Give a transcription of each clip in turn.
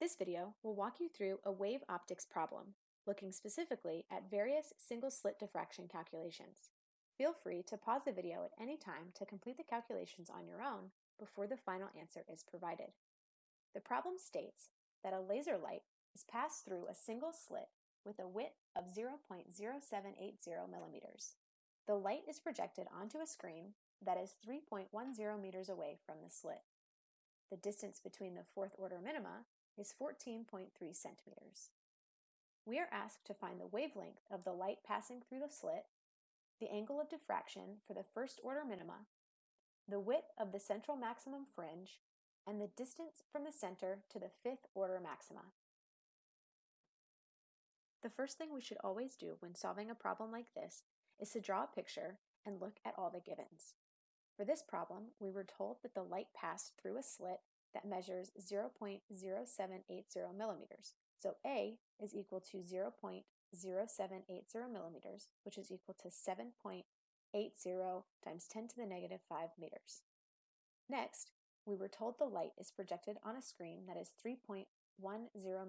This video will walk you through a wave optics problem, looking specifically at various single-slit diffraction calculations. Feel free to pause the video at any time to complete the calculations on your own before the final answer is provided. The problem states that a laser light is passed through a single slit with a width of 0.0780 millimeters. The light is projected onto a screen that is 3.10 meters away from the slit. The distance between the fourth order minima is 14.3 centimeters. We are asked to find the wavelength of the light passing through the slit, the angle of diffraction for the first order minima, the width of the central maximum fringe, and the distance from the center to the fifth order maxima. The first thing we should always do when solving a problem like this is to draw a picture and look at all the givens. For this problem, we were told that the light passed through a slit that measures 0.0780 millimeters. So A is equal to 0.0780 millimeters, which is equal to 7.80 times 10 to the negative 5 meters. Next, we were told the light is projected on a screen that is 3.10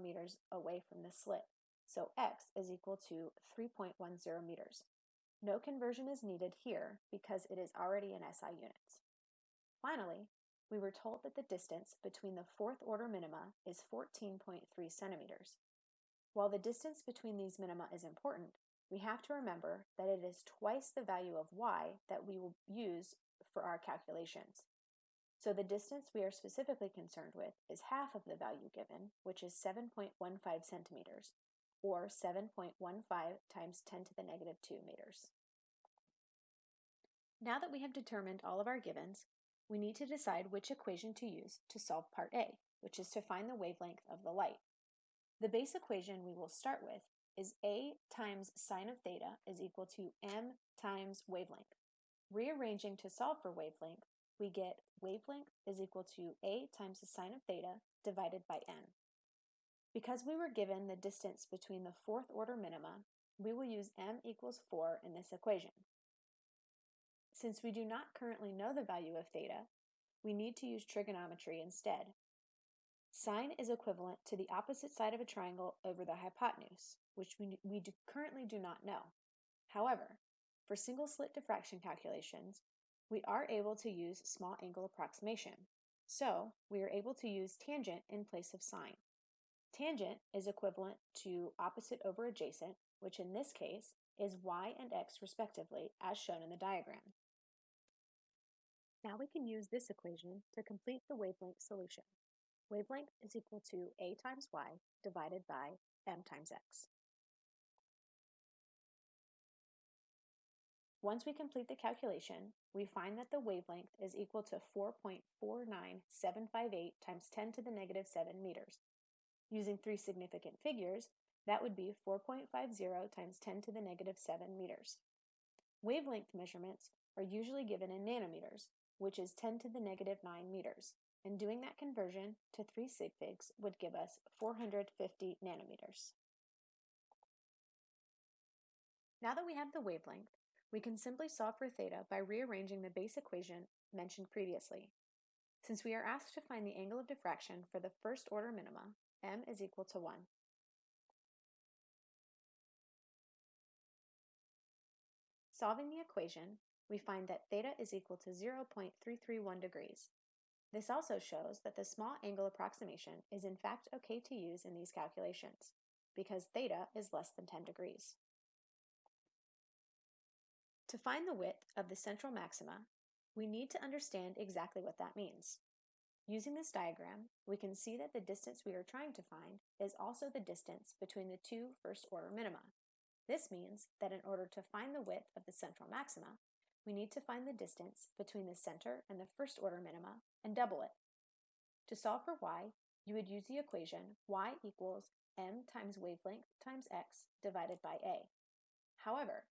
meters away from the slit. So x is equal to 3.10 meters. No conversion is needed here because it is already in SI units. Finally, we were told that the distance between the fourth order minima is 14.3 centimeters. While the distance between these minima is important, we have to remember that it is twice the value of y that we will use for our calculations. So the distance we are specifically concerned with is half of the value given, which is 7.15 centimeters, or 7.15 times 10 to the negative 2 meters. Now that we have determined all of our givens, we need to decide which equation to use to solve part A, which is to find the wavelength of the light. The base equation we will start with is A times sine of theta is equal to m times wavelength. Rearranging to solve for wavelength, we get wavelength is equal to A times the sine of theta divided by n. Because we were given the distance between the fourth order minima, we will use m equals 4 in this equation. Since we do not currently know the value of theta, we need to use trigonometry instead. Sine is equivalent to the opposite side of a triangle over the hypotenuse, which we, we do, currently do not know. However, for single slit diffraction calculations, we are able to use small angle approximation. So we are able to use tangent in place of sine. Tangent is equivalent to opposite over adjacent, which in this case is y and x respectively, as shown in the diagram. Now we can use this equation to complete the wavelength solution. Wavelength is equal to a times y divided by m times x. Once we complete the calculation, we find that the wavelength is equal to 4.49758 times 10 to the negative 7 meters. Using three significant figures, that would be 4.50 times 10 to the negative 7 meters. Wavelength measurements are usually given in nanometers, which is 10 to the negative 9 meters, and doing that conversion to 3 sig figs would give us 450 nanometers. Now that we have the wavelength, we can simply solve for theta by rearranging the base equation mentioned previously. Since we are asked to find the angle of diffraction for the first order minima, m is equal to 1. Solving the equation, we find that theta is equal to 0.331 degrees. This also shows that the small angle approximation is in fact okay to use in these calculations, because theta is less than 10 degrees. To find the width of the central maxima, we need to understand exactly what that means. Using this diagram, we can see that the distance we are trying to find is also the distance between the two first order minima. This means that in order to find the width of the central maxima, we need to find the distance between the center and the first order minima and double it. To solve for y, you would use the equation y equals m times wavelength times x divided by a. However,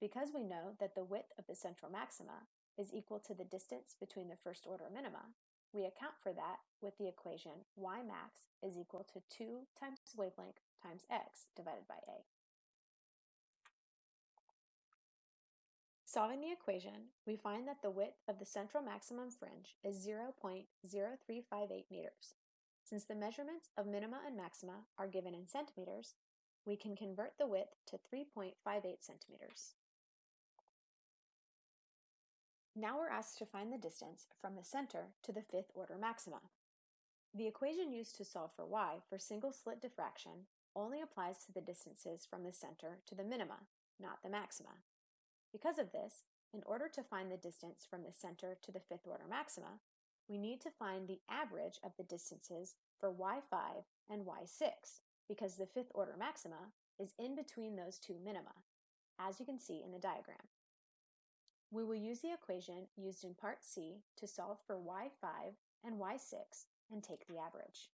because we know that the width of the central maxima is equal to the distance between the first order minima, we account for that with the equation y max is equal to 2 times wavelength times x divided by a. Solving the equation, we find that the width of the central maximum fringe is 0.0358 meters. Since the measurements of minima and maxima are given in centimeters, we can convert the width to 3.58 centimeters. Now we're asked to find the distance from the center to the fifth order maxima. The equation used to solve for y for single slit diffraction only applies to the distances from the center to the minima, not the maxima. Because of this, in order to find the distance from the center to the fifth order maxima, we need to find the average of the distances for y5 and y6, because the fifth order maxima is in between those two minima, as you can see in the diagram. We will use the equation used in Part C to solve for y5 and y6 and take the average.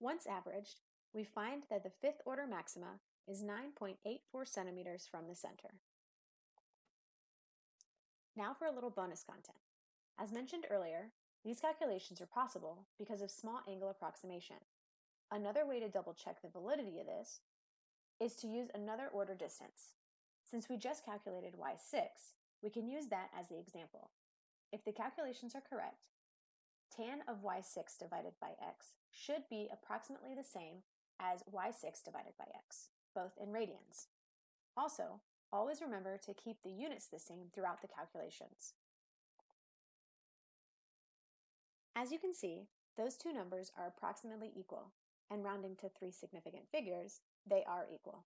Once averaged, we find that the fifth order maxima is 9.84 centimeters from the center. Now for a little bonus content. As mentioned earlier, these calculations are possible because of small angle approximation. Another way to double check the validity of this is to use another order distance. Since we just calculated y6, we can use that as the example. If the calculations are correct, tan of y6 divided by x should be approximately the same as y6 divided by x, both in radians. Also, always remember to keep the units the same throughout the calculations. As you can see, those two numbers are approximately equal, and rounding to three significant figures, they are equal.